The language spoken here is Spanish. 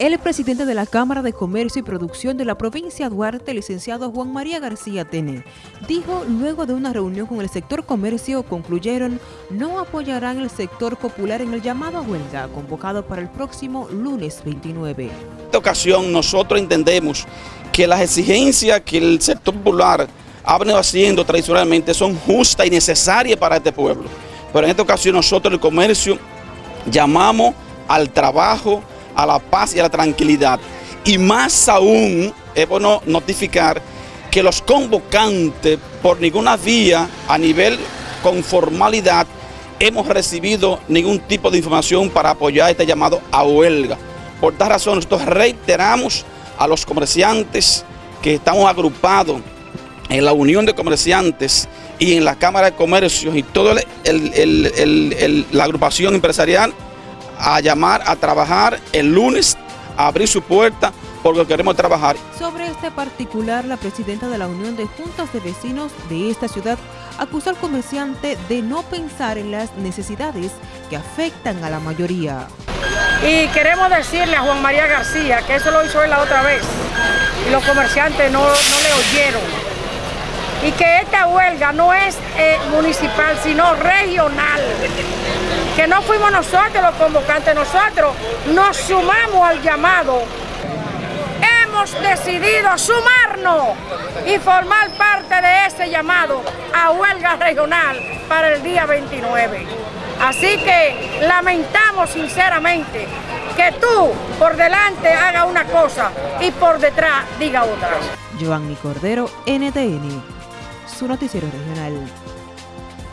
El presidente de la Cámara de Comercio y Producción de la provincia Duarte, licenciado Juan María García Tene, dijo luego de una reunión con el sector comercio, concluyeron no apoyarán el sector popular en el llamado a huelga convocado para el próximo lunes 29. En esta ocasión nosotros entendemos que las exigencias que el sector popular ha venido haciendo tradicionalmente son justas y necesarias para este pueblo. Pero en esta ocasión nosotros el comercio llamamos al trabajo, a la paz y a la tranquilidad. Y más aún es bueno notificar que los convocantes por ninguna vía a nivel con formalidad hemos recibido ningún tipo de información para apoyar este llamado a huelga. Por tal razón nosotros reiteramos a los comerciantes que estamos agrupados en la Unión de Comerciantes y en la Cámara de Comercios y toda la agrupación empresarial a llamar a trabajar el lunes, a abrir su puerta porque queremos trabajar. Sobre este particular, la presidenta de la Unión de Juntas de Vecinos de esta ciudad acusó al comerciante de no pensar en las necesidades que afectan a la mayoría. Y queremos decirle a Juan María García que eso lo hizo él la otra vez y los comerciantes no, no le oyeron. Y que esta huelga no es eh, municipal, sino regional que no fuimos nosotros los convocantes, nosotros nos sumamos al llamado. Hemos decidido sumarnos y formar parte de ese llamado a huelga regional para el día 29. Así que lamentamos sinceramente que tú por delante haga una cosa y por detrás diga otra. Giovanni Cordero, NTN, su noticiero regional.